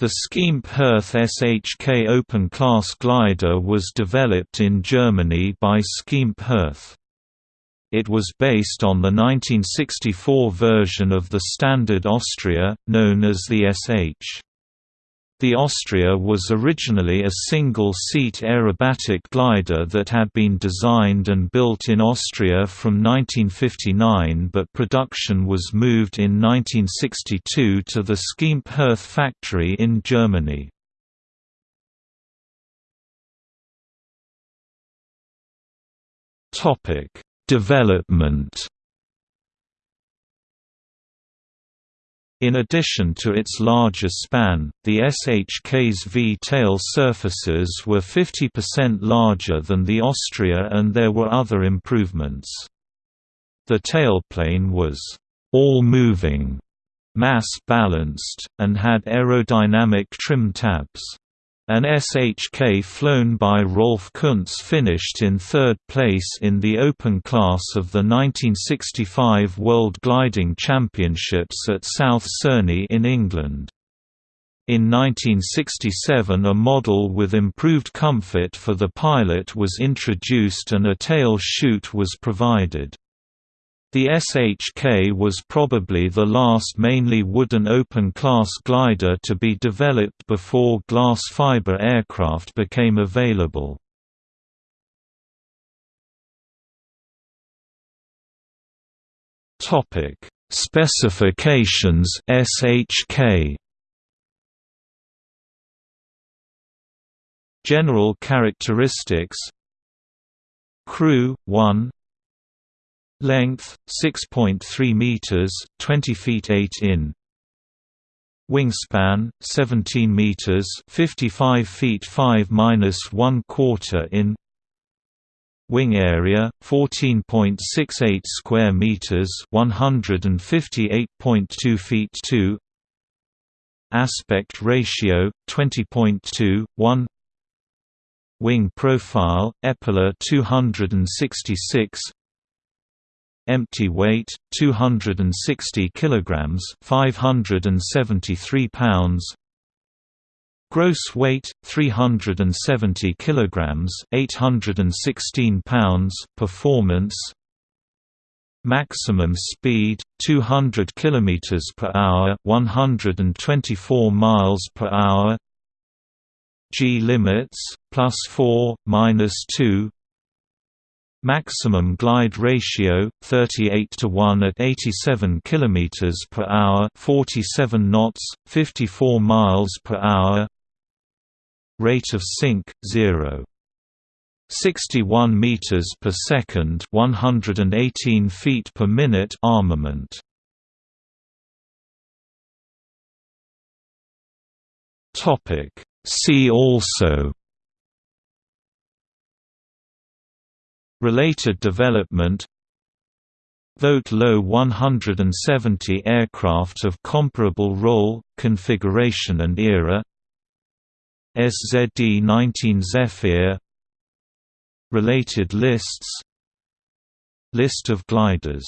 The Schempp-Hirth SHK open-class glider was developed in Germany by Schempp-Hirth. It was based on the 1964 version of the Standard Austria, known as the SH. The Austria was originally a single-seat aerobatic glider that had been designed and built in Austria from 1959 but production was moved in 1962 to the Schempp-Hirth factory in Germany. Development In addition to its larger span, the SHK's V-tail surfaces were 50% larger than the Austria and there were other improvements. The tailplane was all-moving, mass-balanced, and had aerodynamic trim tabs. An SHK flown by Rolf Kuntz finished in third place in the open class of the 1965 World Gliding Championships at South Cerney in England. In 1967 a model with improved comfort for the pilot was introduced and a tail chute was provided. The SHK was probably the last mainly wooden open-class glider to be developed before glass fiber aircraft became available. Specifications SHK General characteristics. Crew 1 Length 6.3 meters, 20 feet 8 in. Wingspan 17 meters, 55 feet 5 minus 1 quarter in. Wing area 14.68 square meters, 158.2 feet 2. Aspect ratio 20.2 1. Wing profile Eppler 266 empty weight 260 kilograms 573 pounds. Gross weight 370 kilograms 816 pounds. Performance. Maximum speed 200 kilometers per hour 124 miles per hour. G limits plus 4 minus 2 Maximum glide ratio 38 to 1 at 87 km per hour, 47 knots, 54 miles per hour. Rate of sink 0. 61 meters per second, 118 feet per minute armament. Topic See also Related development. Vote low 170 aircraft of comparable role, configuration and era. SZD-19 Zefir. Related lists. List of gliders